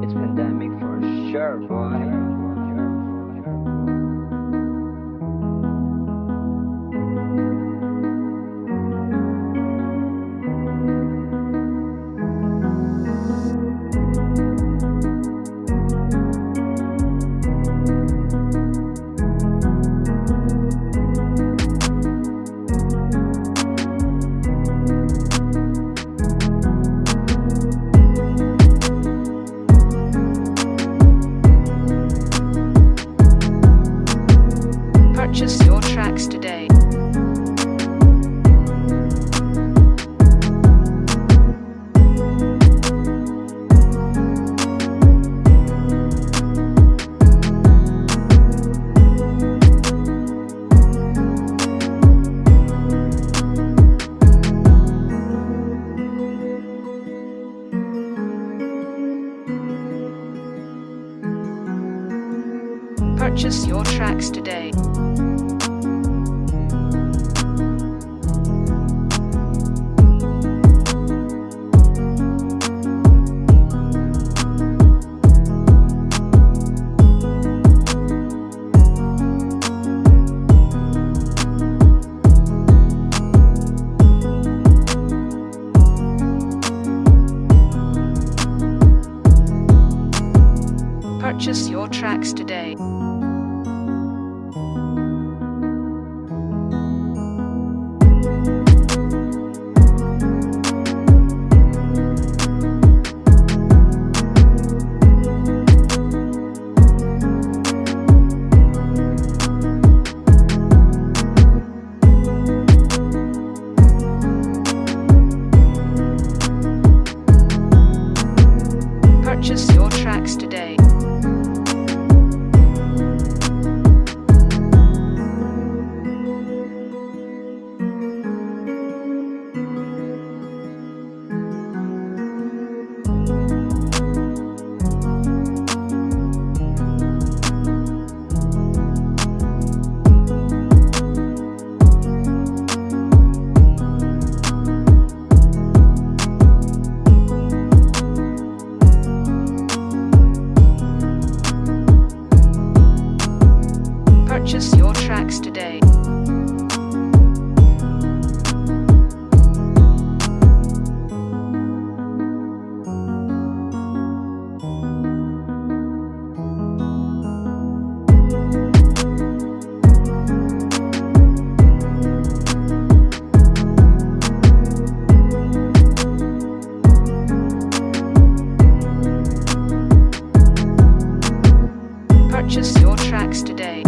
It's pandemic for sure, boy. Purchase your tracks today. Purchase your tracks today. Purchase your tracks today. Your tracks today. Purchase your tracks today. Purchase your tracks today.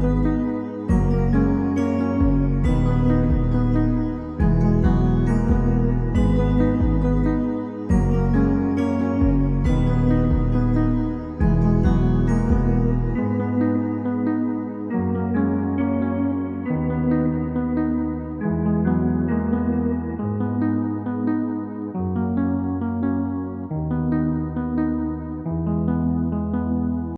Música